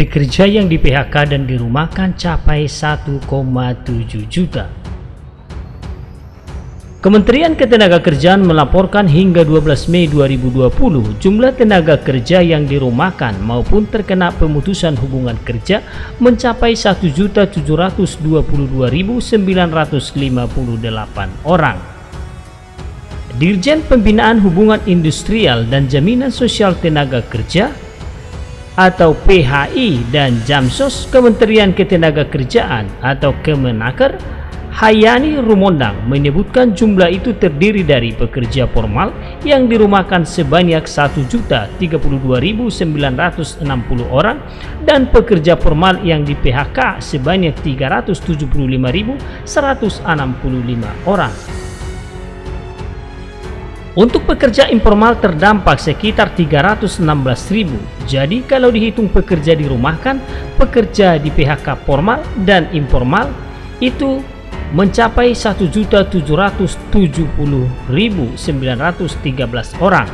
Pekerja yang di PHK dan dirumahkan capai 1,7 juta. Kementerian Ketenagakerjaan melaporkan hingga 12 Mei 2020 jumlah tenaga kerja yang dirumahkan maupun terkena pemutusan hubungan kerja mencapai 1.722.958 orang. Dirjen Pembinaan Hubungan Industrial dan Jaminan Sosial Tenaga Kerja atau PHI dan Jamsos Kementerian Ketenagakerjaan atau Kemenaker Hayani Rumondang menyebutkan jumlah itu terdiri dari pekerja formal yang dirumahkan sebanyak 1.032.960 orang dan pekerja formal yang di PHK sebanyak 375.165 orang. Untuk pekerja informal terdampak sekitar 316.000. Jadi kalau dihitung pekerja dirumahkan, pekerja di PHK formal dan informal itu mencapai 1.770.913 orang.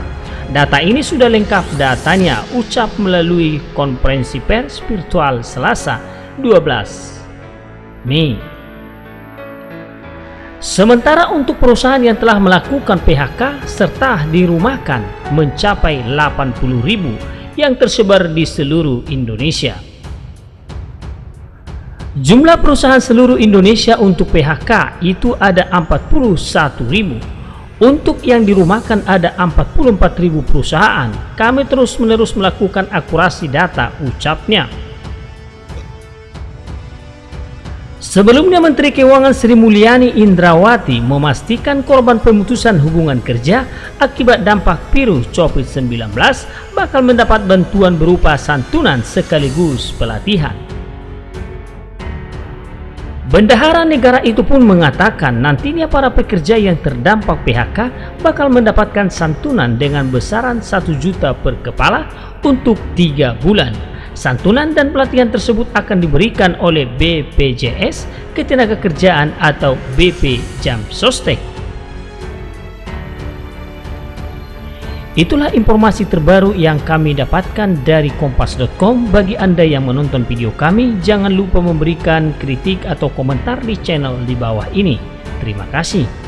Data ini sudah lengkap datanya ucap melalui konferensi pers virtual Selasa 12 Mei. Sementara untuk perusahaan yang telah melakukan PHK serta dirumahkan mencapai 80.000 yang tersebar di seluruh Indonesia. Jumlah perusahaan seluruh Indonesia untuk PHK itu ada 41.000. Untuk yang dirumahkan ada 44.000 perusahaan. Kami terus-menerus melakukan akurasi data ucapnya. Sebelumnya Menteri Keuangan Sri Mulyani Indrawati memastikan korban pemutusan hubungan kerja akibat dampak virus COVID-19 bakal mendapat bantuan berupa santunan sekaligus pelatihan. Bendahara negara itu pun mengatakan nantinya para pekerja yang terdampak PHK bakal mendapatkan santunan dengan besaran 1 juta per kepala untuk 3 bulan. Santunan dan pelatihan tersebut akan diberikan oleh BPJS Ketenagakerjaan atau BP Jam Sostek. Itulah informasi terbaru yang kami dapatkan dari kompas.com. Bagi Anda yang menonton video kami, jangan lupa memberikan kritik atau komentar di channel di bawah ini. Terima kasih.